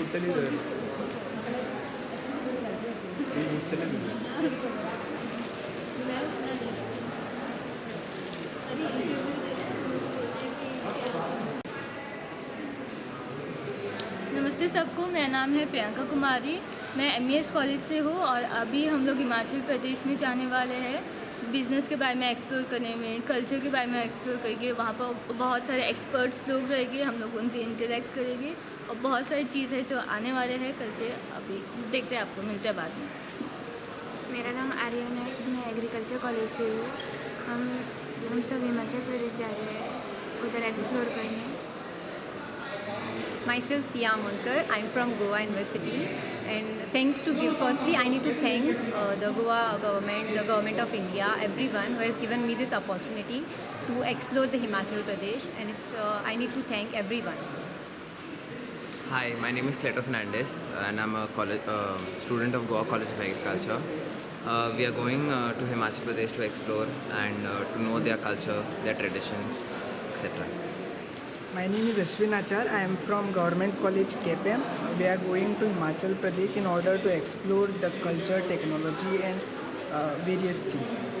ಗೊತ್ತಲಿದೆ ಈಗ ಗೊತ್ತಲಿದೆ नमस्ते सबको मेरा नाम है प्रियंका कुमारी मैं एम कॉलेज से हूँ और अभी हम लोग हिमाचल प्रदेश में जाने वाले हैं बिज़नेस के बारे में एक्सप्लोर करने में कल्चर के बारे में एक्सप्लोर करेंगे वहाँ पर बहुत सारे एक्सपर्ट्स लोग रहेंगे हम लोग उनसे इंटरेक्ट करेंगे और बहुत सारी चीज़ है जो आने वाले हैं करके अभी देखते हैं आपको मिलते हैं बाद में। मेरा नाम आर्यन है मैं एग्रीकल्चर कॉलेज से हूँ। हम हम सब हिमाचल प्रदेश जा रहे हैं उधर एक्सप्लोर करने। Myself Sia I am from Goa University, and thanks to give. Firstly, I need to thank uh, the Goa government, the government of India, everyone who has given me this opportunity to explore the Himachal Pradesh, and it's uh, I need to thank everyone. Hi, my name is Cleto Fernandez and I'm a college, uh, student of Goa College of Agriculture. Uh, we are going uh, to Himachal Pradesh to explore and uh, to know their culture, their traditions, etc. My name is Ashwin Achar. I am from Government College KPM. We are going to Himachal Pradesh in order to explore the culture, technology, and uh, various things.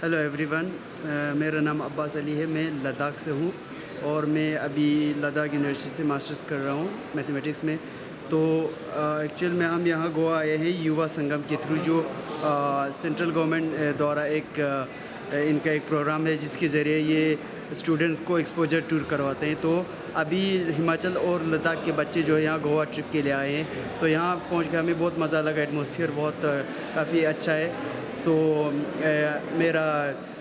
Hello everyone uh, मेरा नाम अब्बास अली है मैं लद्दाख से हूँ और मैं अभी Ladakh university से मास्टर्स कर रहा हूँ मैथमेटिक्स में। तो एक्चुअल में हम यहाँ गोवा आए हैं युवा संगम के थ्रू जो सेंट्रल गवर्नमेंट द्वारा एक अ, इनका एक प्रोग्राम है जिसके ज़रिए ये स्टूडेंट्स को एक्सपोजर टूर करवाते हैं। तो अभी हिमाचल और लद्दाख के बच्चे जो है यहाँ गोवा ट्रिप के लिए आए हैं। तो यहाँ पहुँच के हमें बहुत मज़ा लगा एटमोसफियर बहुत काफ़ी अच्छा है। तो अ, मेरा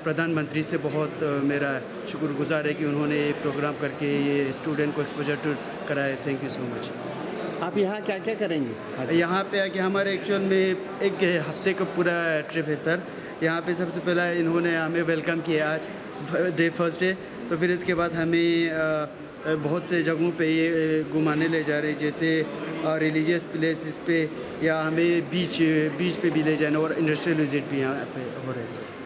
प्रधानमंत्री से बहुत मेरा शुक्रगुजार है कि उन्होंने ये प्रोग्राम करके ये स्टूडेंट को एक्सपोजर टूर कराया। थैंक यू सो मच आप यहाँ क्या क्या करेंगे? यहाँ पे आके हमारे एक्चुअल में एक हफ़्ते का पूरा ट्रिप है सर यहाँ पे सबसे पहला इन्होंने हमें वेलकम किया आज। डे फ़र्स्ट डे तो फिर इसके बाद हमें बहुत से जगहों पे ये घुमाने ले जा रहे जैसे रिलीजियस प्लेसेस पे या हमें बीच बीच पे भी ले जाना और इंडस्ट्रियल विज़िट भी यहाँ पे हो रहे हैं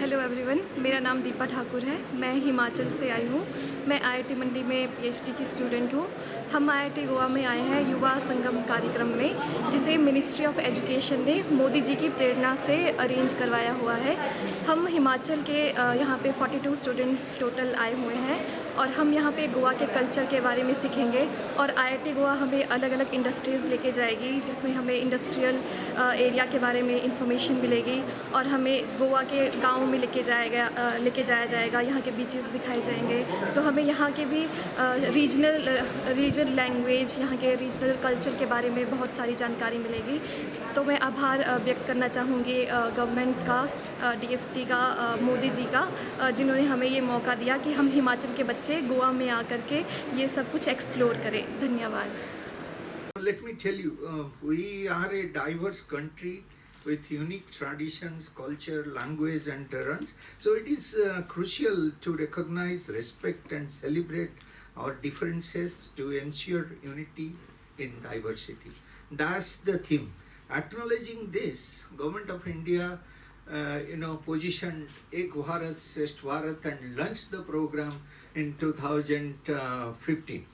हेलो एवरीवन मेरा नाम दीपा ठाकुर है, मैं हिमाचल से आई हूँ। मैं आईआईटी मंडी में पीएचडी की स्टूडेंट हूँ। हम आईआईटी गोवा में आए हैं युवा संगम कार्यक्रम में, जिसे मिनिस्ट्री ऑफ़ एजुकेशन ने मोदी जी की प्रेरणा से अरेंज करवाया हुआ है। हम हिमाचल के यहाँ पे 42 स्टूडेंट्स टोटल आए हुए हैं। और हम यहाँ पे गोवा के कल्चर के बारे में सीखेंगे और आईआईटी गोवा हमें अलग अलग इंडस्ट्रीज़ लेके जाएगी, जिसमें हमें इंडस्ट्रियल एरिया के बारे में इंफॉर्मेशन मिलेगी और हमें गोवा के गाँव में लेके जाएगा लेके जाया जाएगा, यहाँ के बीचेस दिखाए जाएँगे। तो हमें यहाँ के भी रीजनल रीजनल लैंग्वेज यहाँ के रीजनल कल्चर के बारे में बहुत सारी जानकारी मिलेगी। तो मैं आभार व्यक्त करना चाहूँगी गवर्नमेंट का डीएसपी का मोदी जी का जिन्होंने हमें ये मौका दिया कि हम हिमाचल के बच्चे गोवा में आकर के ये सब कुछ एक्सप्लोर करें धन्यवाद Let me tell you, uh, we are a diverse country with unique traditions, culture, language, and terrains. So it is uh, crucial to recognize, respect, and celebrate our differences to ensure unity in diversity. That's the theme. Acknowledging this, Government of India, uh, you know, positioned Ek Bharat Shresth Bharat and launched the program in 2015.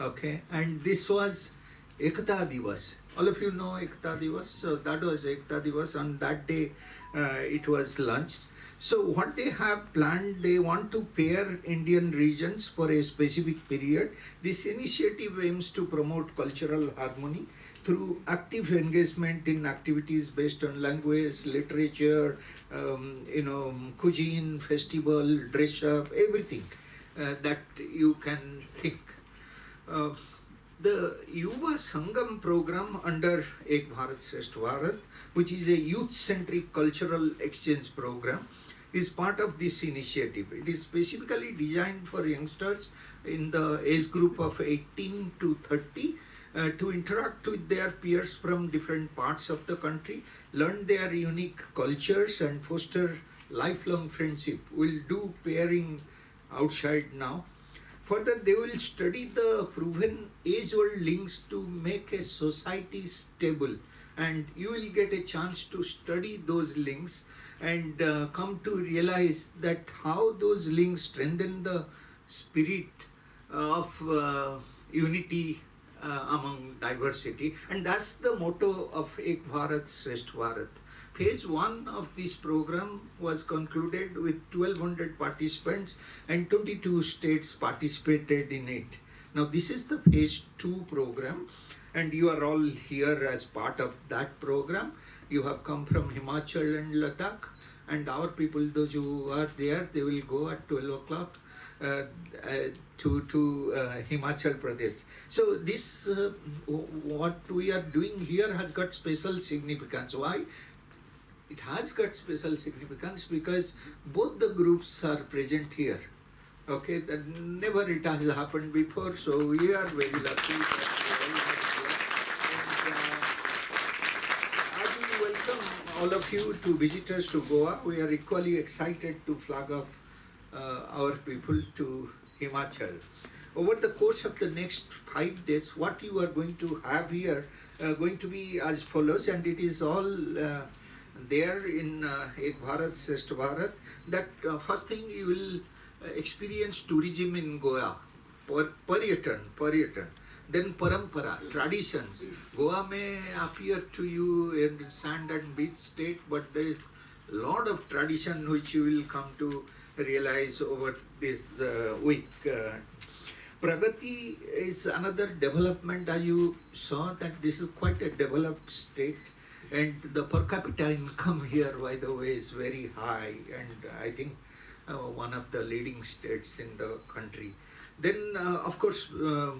Okay, and this was Ekta Divas. All of you know Ekta Divas. So that was Ekta Divas. On that day, uh, it was launched. So what they have planned, they want to pair Indian regions for a specific period. This initiative aims to promote cultural harmony through active engagement in activities based on language, literature, um, you know, cuisine, festival, dress up, everything uh, that you can think. Uh, the Yuva Sangam program under Ek Bharat Shresth Bharat, which is a youth-centric cultural exchange program, is part of this initiative. It is specifically designed for youngsters in the age group of 18 to 30 uh, to interact with their peers from different parts of the country, learn their unique cultures, and foster lifelong friendship. We'll do pairing outside now. Further, they will study the proven age-old links to make a society stable, and you will get a chance to study those links and uh, come to realize that how those links strengthen the spirit of uh, unity uh, among diversity, and that's the motto of Ek Bharat Shresth Bharat. Phase one of this program was concluded with 1200 participants and 22 states participated in it. Now, this is the phase two program, and you are all here as part of that program. You have come from Himachal and Ladakh, and our people, those who are there, they will go at 12 o'clock uh, uh, to to uh, Himachal Pradesh. So this uh, what we are doing here has got special significance. Why? It has got special significance because both the groups are present here. Okay, that never it has happened before, so we are very lucky. uh, I will welcome all of you to visitors to Goa. We are equally excited to flag off uh, our people to Himachal. Over the course of the next five days, what you are going to have here uh, going to be as follows, and it is all uh, there in uh, Ek Bharat Shresth Bharat. That uh, first thing you will experience tourism in Goa, per- Paryatan, Paryatan. Then parampara, traditions. Goa may appear to you in sand and beach state, but there is lot of tradition which you will come to realize over this uh, week. Uh, Pragati is another development as you saw that this is quite a developed state and the per capita income here by the way is very high and I think uh, one of the leading states in the country. Then uh, of course uh,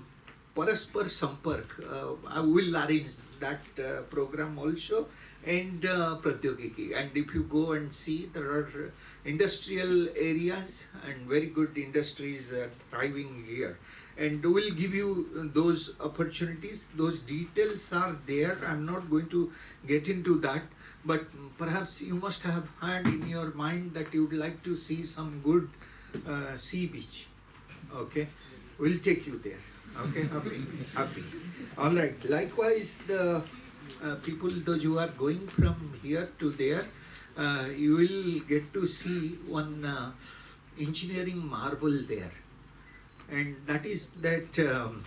Paraspar Sampark, uh, I will arrange that program also and uh, Pratyogiki. And if you go and see, there are industrial areas and very good industries are thriving here. And we'll give you those opportunities. Those details are there. I'm not going to get into that, but perhaps you must have had in your mind that you would like to see some good uh, sea beach. Okay, we'll take you there. Okay, happy, happy. All right. Likewise, the uh, people those who are going from here to there, uh, you will get to see one uh, engineering marvel there, and that is that um,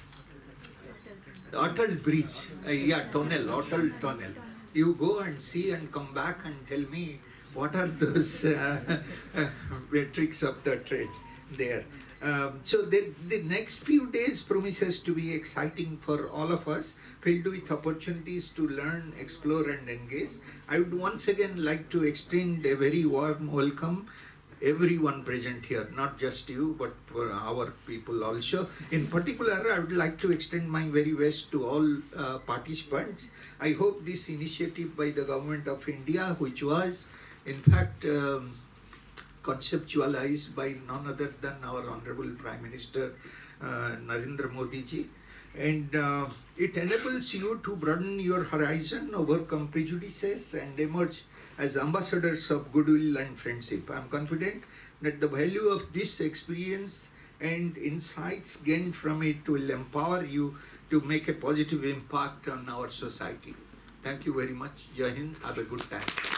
Atal Bridge, uh, yeah, tunnel, Atal tunnel. You go and see and come back and tell me what are those uh, tricks of the trade there. Um, so the, the next few days promises to be exciting for all of us, filled with opportunities to learn, explore, and engage. I would once again like to extend a very warm welcome everyone present here, not just you, but for our people also. In particular, I would like to extend my very best to all uh, participants. I hope this initiative by the government of India, which was in fact um, conceptualized by none other than our Honorable Prime Minister uh, Narendra Modi ji. And uh, it enables you to broaden your horizon, overcome prejudices, and emerge as ambassadors of goodwill and friendship. I'm confident that the value of this experience and insights gained from it will empower you to make a positive impact on our society. Thank you very much. Jai Hind. Have a good time.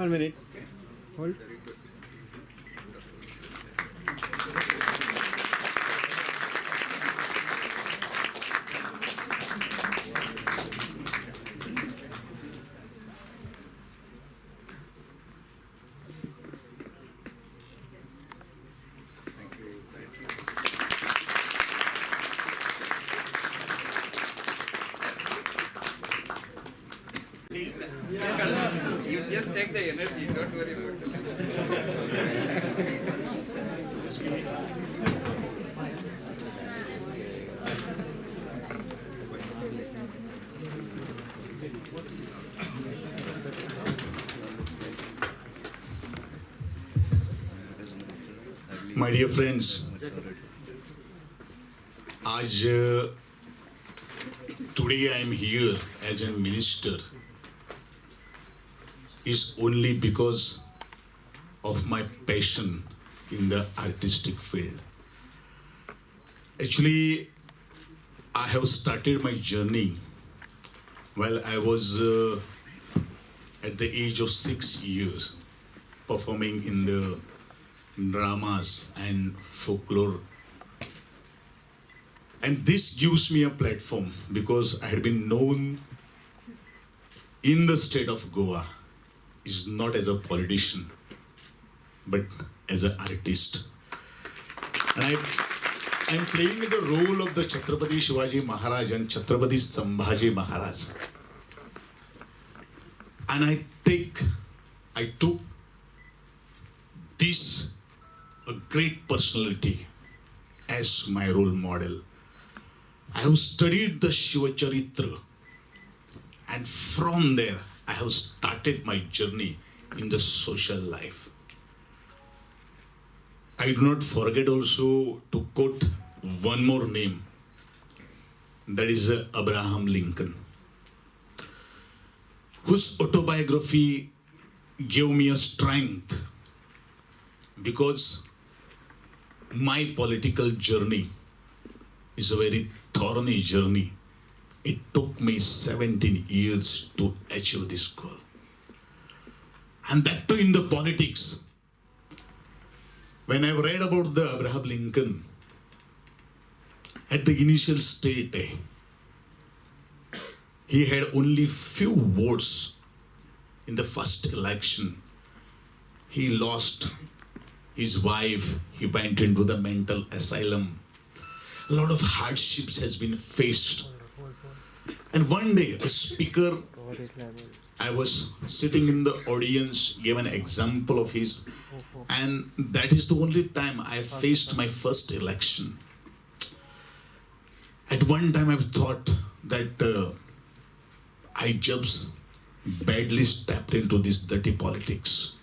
One minute. Hold. You just take the energy, don't worry about it. My dear friends, today I am here as a minister is only because of my passion in the artistic field. Actually, I have started my journey while I was uh, at the age of six years performing in the dramas and folklore. And this gives me a platform because I had been known in the state of Goa is not as a politician but as an artist. And I I'm playing the role of the Chhatrapati Shivaji Maharaj and Chhatrapati Sambhaji Maharaj. And I take I took this a great personality as my role model. I have studied the Shiva Charitra, and from there I have started my journey in the social life. I do not forget also to quote one more name that is uh, Abraham Lincoln, whose autobiography gave me a strength because my political journey is a very thorny journey. It took me 17 years to achieve this goal. And that too in the politics. When I read about the Abraham Lincoln, at the initial state, he had only few votes in the first election. He lost his wife, he went into the mental asylum. A lot of hardships has been faced. And one day, a speaker, I was sitting in the audience, gave an example of his, and that is the only time I faced my first election. At one time, I thought that uh, I just badly stepped into this dirty politics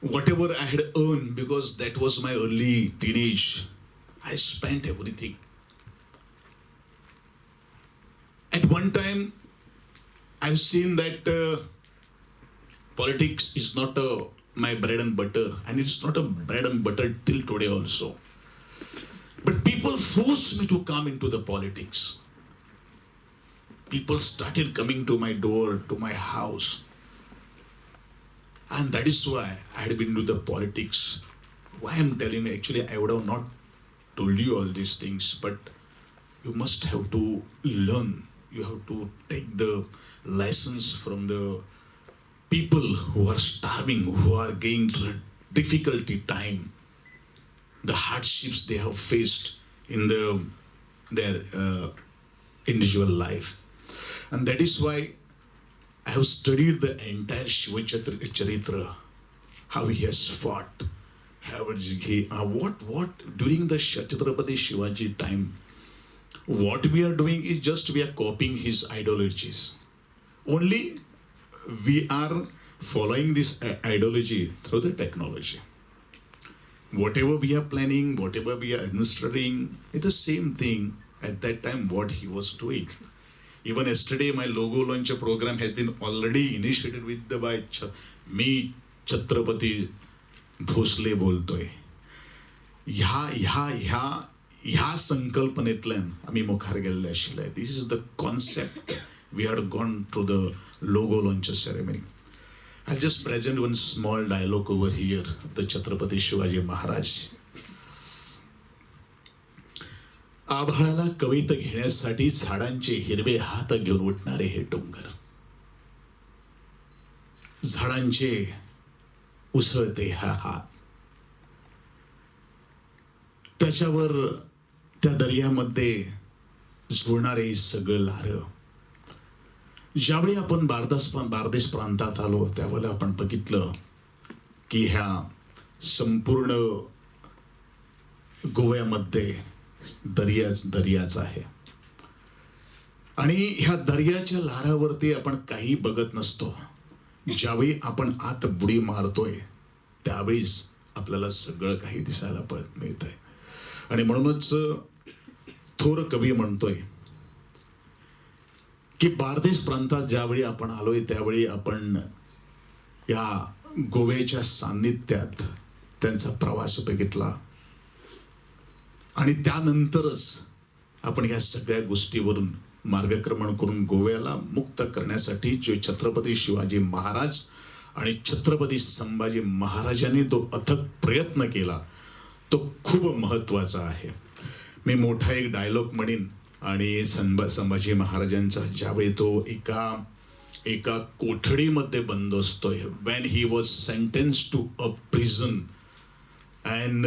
whatever I had earned, because that was my early teenage, I spent everything. At one time, I've seen that uh, politics is not uh, my bread and butter, and it's not a bread and butter till today also. But people forced me to come into the politics. People started coming to my door, to my house and that is why I had been to the politics. Why I'm telling you, actually, I would have not told you all these things, but you must have to learn. You have to take the lessons from the people who are starving, who are going through difficulty time, the hardships they have faced in the, their uh, individual life. And that is why I have studied the entire Shiva Charitra, how he has fought, how he, uh, what, what, during the Chhatrapati Shivaji time, what we are doing is just we are copying his ideologies. Only we are following this uh, ideology through the technology. Whatever we are planning, whatever we are administering, it's the same thing at that time what he was doing. Even yesterday, my logo launch program has been already initiated with the by Ch- me, Chhatrapati Bhosle बोलतोय ह्या ह्या ह्या ह्या संकल्पनेतल्यान आमी मुखार गेल्ले आशिल्ले this is the concept we had gone to the logo launch ceremony I just present one small dialogue over here the Chhatrapati Shivaji Maharaj आभाळाला कवित घेण्यासाठी झाडांचे हिरवे हात घेऊन उठणारे हे डोंगर. झाडांचे उसळते हा हात. त्याच्यावर त्या दर्यामध्ये झुळणारे सगळं लार. ज्यावेळी आपण बारदास बारदेश प्रांतात आलो त्यावेळेला आपण बघितलं की ह्या संपूर्ण गोव्यामध्ये दर्याच दर्याच आहे. आणि ह्या दर्याच्या लहरावरती आपण काही बघत नसतो. ज्यावेळी आपण आत बुडी मारतोय त्यावेळीच आपल्याला सगळं काही दिसायला पळत मिळत आहे आणि म्हणूनच थोर कवी म्हणतोय की बारदेश प्रांतात ज्यावेळी आपण आलोय त्यावेळी आपण या गोव्याच्या सान्निध्यात त्यांचा प्रवास बघितला. आणि त्यानंतरच आपण या सगळ्या गोष्टीवरून मार्गक्रमण करून गोव्याला मुक्त करण्यासाठी जे छत्रपती शिवाजी महाराज आणि छत्रपती संभाजी महाराजांनी तो अथक प्रयत्न केला तो खूप महत्त्वाचा आहे. मी मोठा एक डायलॉग म्हणेन आणि संभा संभाजी महाराजांचा ज्यावेळी तो एका एका कोठडीमध्ये बंद असतोय when he was sentence to a prison and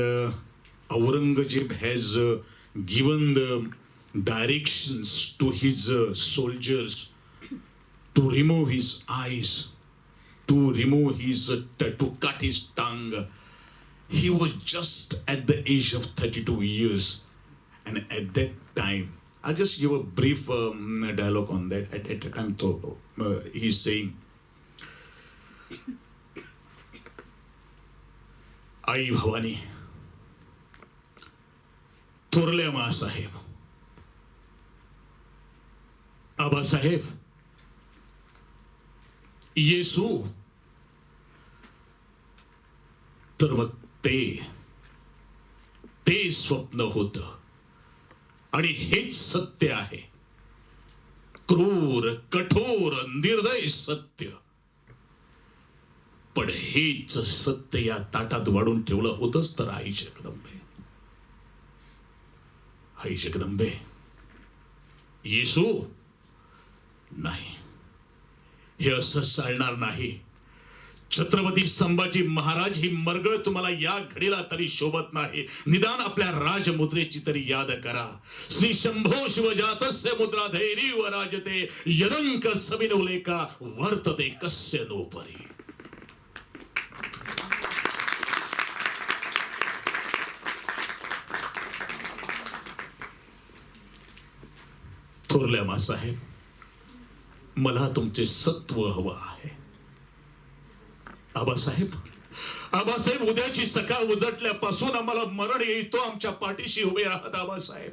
Aurangzeb has uh, given the directions to his uh, soldiers to remove his eyes, to remove his, uh, to cut his tongue. He was just at the age of 32 years. And at that time, I'll just give a brief um, dialogue on that. At, that time, to, uh, he's saying, Ai Bhavani. थोरल्या मासाहेब. आबासाहेब येसू. तर मग ते ते स्वप्न होत. आणि हेच सत्य आहे. क्रूर कठोर निर्दय सत्य. पण हेच सत्य या ताटात वाढून ठेवलं होतच तर आई जगदंबे आई जगदंबे. येसू? नाही. हे असं चालणार नाही. छत्रपती संभाजी महाराज ही मरगळ तुम्हाला या घडीला तरी शोभत नाही. निदान आपल्या राजमुद्रेची तरी याद करा. श्री शंभो शिवजातस्य मुद्रा धैर्य व राजते यदंक सविनोले का वर्तते कस्य नोपरी. थोरल्या मासाहेब मला तुमचे सत्व हवं आहे. आबासाहेब आबासाहेब उद्याची सकाळ उजटल्यापासून आम्हाला मरण येतो आमच्या पाठीशी उभे राहत आबासाहेब.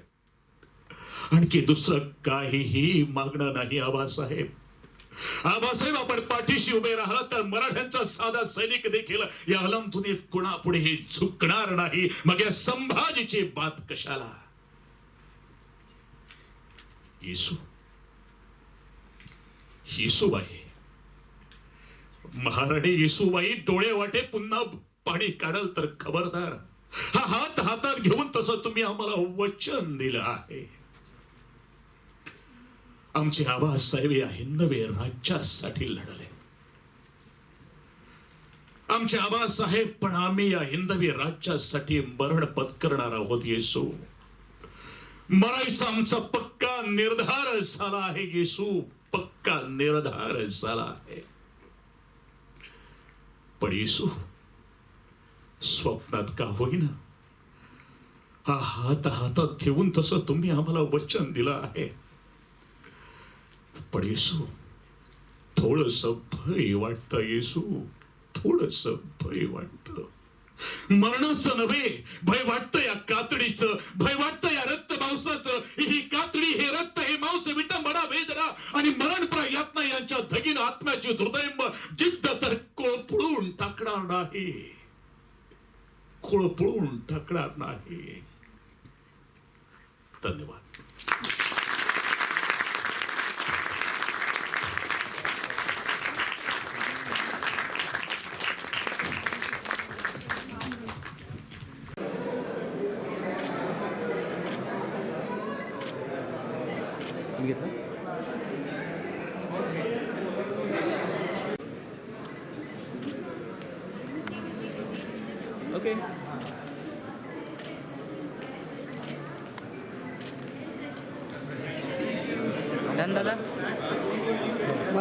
आणखी दुसरं काहीही मागणं नाही आबासाहेब. आबासाहेब आपण पाठीशी उभे राहिला तर मराठ्यांचा साधा सैनिक देखील या अलमधुनीत कुणापुढे हे झुकणार नाही. मग या संभाजीची बात कशाला? येसू. येसूबाई. महाराणी येसूबाई डोळे वाटे पुन्हा पाणी काढल तर खबरदार. हा हात हातात घेऊन तसं तुम्ही आम्हाला वचन दिलं आहे. आमचे आबासाहेब या हिंदवे राज्यासाठी लढले. आमचे आबासाहेब पण आम्ही या हिंदवी राज्यासाठी मरण पत्करणार आहोत येसू. मरायचा आमचा पक्का निर्धार झाला आहे. येसू पक्का निर्धार झाला आहे. पण येसू स्वप्नात का होईना? हा हात हातात ठेवून तसं तुम्ही आम्हाला वचन दिलं आहे. पण येसू थोडस भय वाटतं येसू. थोडस भय वाटतं. मरणाचं नव्हे भय वाटतं या कातडीचं भय वाटतं या रक्त मांसाचं. ही कातडी हे रक्त हे मांस विटंबडा वेदना आणि मरण प्रयत्न यांच्या धगीन आत्म्याची हृदयंब जिद्द तर कोळपळून टाकणार नाही. कोळपळून टाकणार नाही. धन्यवाद.